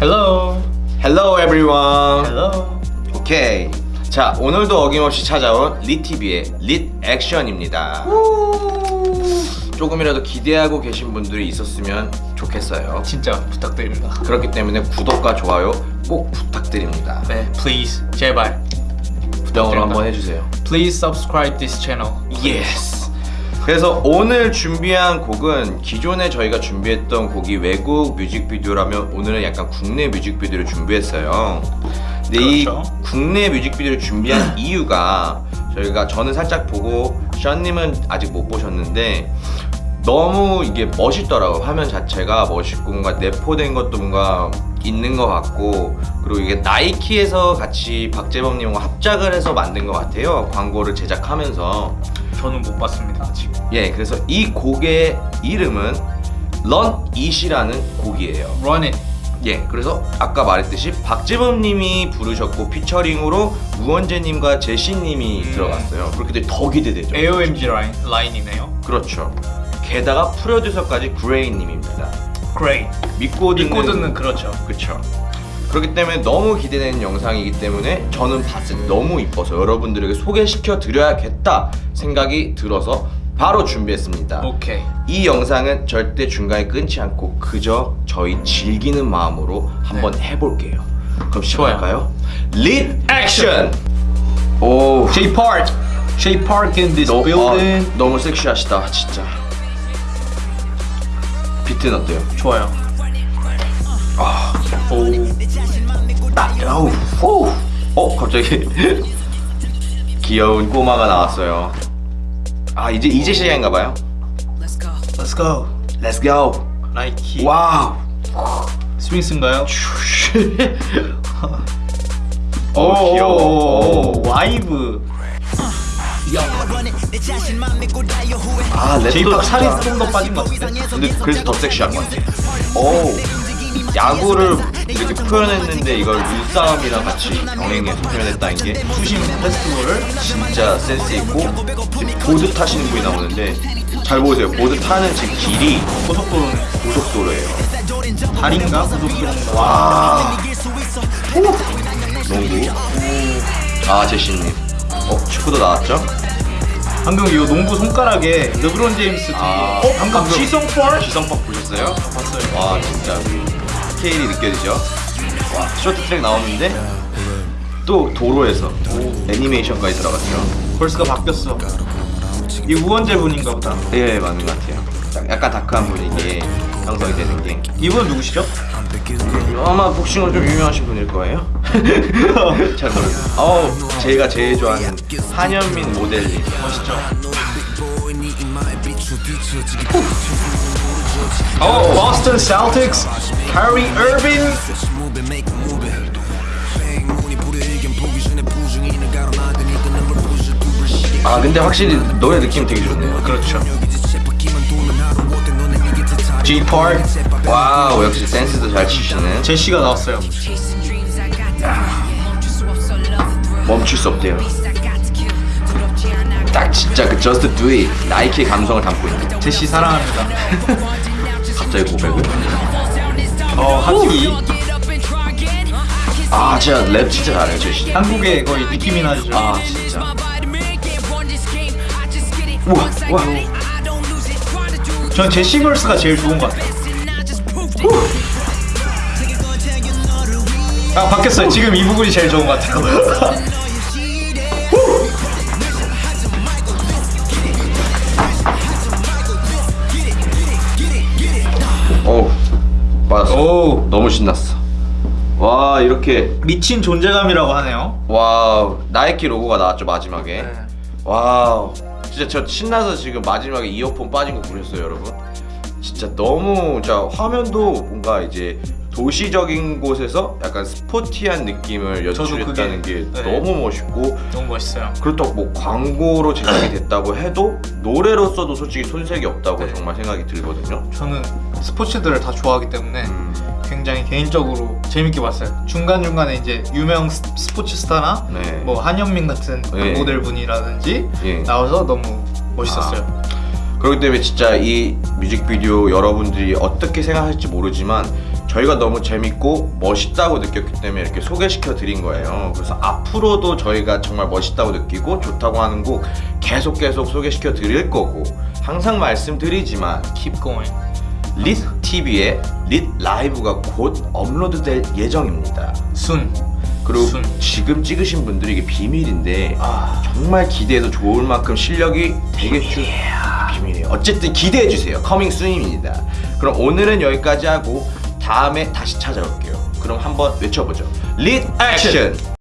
Hello. Hello everyone. Hello. 오케이. 자 오늘도 어김없이 찾아온 리TV의 릿 액션입니다. 조금이라도 기대하고 계신 분들이 있었으면 좋겠어요. 진짜 부탁드립니다. 그렇기 때문에 구독과 좋아요 꼭 부탁드립니다. 네, please 제발. 부탁으로 한번 해주세요. Please subscribe this channel. Yes. 그래서 오늘 준비한 곡은 기존에 저희가 준비했던 곡이 외국 뮤직비디오라면 오늘은 약간 국내 뮤직비디오를 준비했어요. 근데 이 그렇죠. 국내 뮤직비디오를 준비한 이유가 저희가 저는 살짝 보고 션님은 아직 못 보셨는데 너무 이게 멋있더라고 화면 자체가 멋있고 뭔가 내포된 것도 뭔가 있는 것 같고 그리고 이게 나이키에서 같이 박재범님과 합작을 해서 만든 것 같아요 광고를 제작하면서 저는 못 봤습니다 아직. 예 그래서 이 곡의 이름은 Run It이라는 곡이에요 Run it. 예 그래서 아까 말했듯이 박재범님이 부르셨고 피처링으로 우원재님과 제시님이 음. 들어갔어요 그렇게 되면 더 기대되죠 AOMG 라인 라인이네요. 그렇죠 게다가 프로듀서까지 그레이님입니다 Great. 믿고 듣는 믿고 듣는 그렇죠. 그쵸 그렇기 때문에 너무 기대되는 영상이기 때문에 저는 봤을 때 너무 이뻐서 여러분들에게 소개시켜 드려야겠다 생각이 들어서 바로 준비했습니다 오케이. 이 영상은 절대 중간에 끊지 않고 그저 저희 즐기는 마음으로 한번 해볼게요 그럼 시작할까요? 릿 액션! 오 J Park. J Park in this 너, building. 아, 너무 섹시하시다 진짜 비트는 어때요? 좋아요. 아 아우 후. 어 갑자기 귀여운 꼬마가 나왔어요 아 이제 이제 시작인가봐요 Let's go. Let's go 나이키. Wow 스윙스인가요? 어 귀여워 오, vibe. 아 랩도 살이 좀더 빠진 것 같은데? 근데 그래서 더 섹시한 것 같아 오 야구를 이렇게 표현했는데 이걸 눈싸움이랑 같이 병행해서 표현했다는 게 수심 페스티벌을 진짜 센스 있고 보드 타시는 분이 나오는데 잘 보세요 보드 타는 지금 길이 고속도로는 고속도로예요 달인가 고속도로인가? 와 농구 아 제시님 어 축구도 나왔죠? 방금 이 농구 손가락에 르브론 제임스 뒤에 아, 어? 방금 방금 지성 펄? 지성법 보셨어요? 봤어요 와 진짜 우리 스케일이 느껴지죠? 와 쇼트 트랙 나오는데 또 도로에서 애니메이션까지 들어갔죠. 벌스가 바뀌었어. 이 우원재 분인가 보다. 예 맞는 것 같아요. 약- 약간 다크한 분위기에 형성이 되는 게. 이분 누구시죠? 아마 복싱으로 좀 유명하신 분일 거예요. 잘 모르겠어요. 어우 제가 제일 좋아하는 한현민 모델님. 멋있죠? 어, 보스 카이리 어빙 아 근데 확실히 노래 느낌 되게 좋네요. 그렇죠. Jay Park. Wow 역시 댄스도 잘 치시는. 제시가 나왔어요. 멈출 수 없대요. 딱 진짜 그 Just Do It 나이키의 감성을 담고 있는. 제시 사랑합니다. 갑자기 고백을 어 하키 아 진짜 랩 진짜 잘해요 제시. 한국의 거의 니키 미나즈죠. 아 진짜. 우와 우와. 전 제시 걸스가 제일 좋은 것 같아요. 아 바뀌었어요. 지금 이 부분이 제일 좋은 것 같아요. 어우 맞았어. 오 너무 신났어. 와 이렇게. 미친 존재감이라고 하네요. 와 나이키 로고가 나왔죠 마지막에. 네. Wow. 진짜 저 신나서 지금 마지막에 이어폰 빠진 거 보셨어요 여러분? 진짜 너무 자 화면도 뭔가 이제 도시적인 곳에서 약간 스포티한 느낌을 연출했다는 그게- 게 네. 너무 멋있고 너무 멋있어요 그렇다고 뭐 광고로 제작이 됐다고 해도 노래로서도 솔직히 손색이 없다고 네. 정말 생각이 들거든요 저는 스포츠들을 다 좋아하기 때문에 음, 굉장히 개인적으로 재밌게 봤어요 중간중간에 이제 유명 스- 스포츠 스타나 네. 뭐 한현민 같은 네. 모델 분이라든지 예. 나와서 너무 멋있었어요 그렇기 때문에 진짜 이 뮤직비디오 여러분들이 어떻게 생각할지 모르지만 저희가 너무 재밌고 멋있다고 느꼈기 때문에 이렇게 소개시켜 드린 거예요. 그래서 앞으로도 저희가 정말 멋있다고 느끼고 좋다고 하는 곡 계속 계속 소개시켜 드릴 거고 항상 말씀드리지만 Keep going. 릿 TV에 릿 라이브가 곧 업로드 될 예정입니다. Soon. 그리고 soon. 지금 찍으신 분들이 이게 비밀인데 아, 정말 기대해도 좋을 만큼 실력이 되겠죠. 비밀이에요. 어쨌든 기대해 주세요. Coming soon입니다. 그럼 오늘은 여기까지 하고 다음에 다시 찾아올게요. 그럼 한번 외쳐보죠. Lit action.